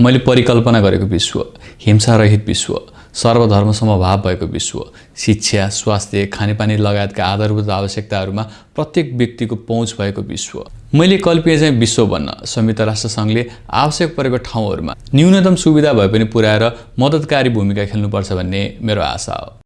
मैले परिकल्पना गरेको विश्व हिंसारहित विश्व सर्वधर्म समभाव भएको विश्व शिक्षा स्वास्थ्य खानेपानी लगायतका आधारभूत आवश्यकताहरूमा प्रत्येक व्यक्तिको पहुँच भएको विश्व। मैले कल्पिए चाहिँ विश्व बन्न संयुक्त राष्ट्रसङ्घले आवश्यक परेको ठाउँहरूमा न्यूनतम सुविधा भए पनि पुर्याएर मद्दतकारी भूमिका खेल्नुपर्छ भन्ने मेरो आशा हो।